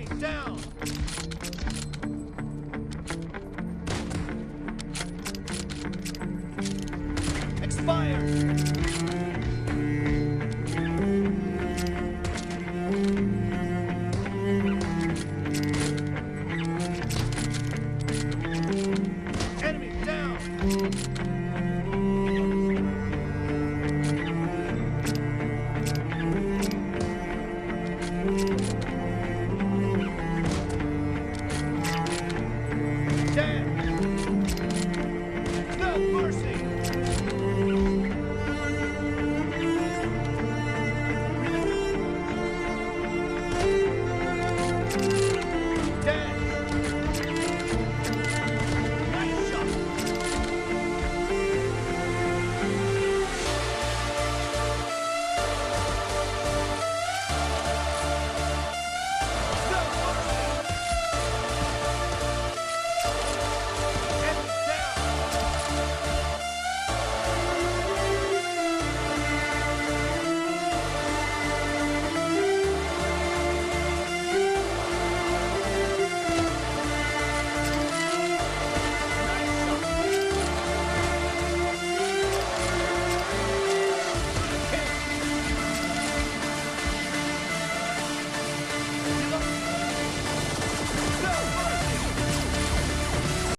Enemy down! Expired! Thank you. dead.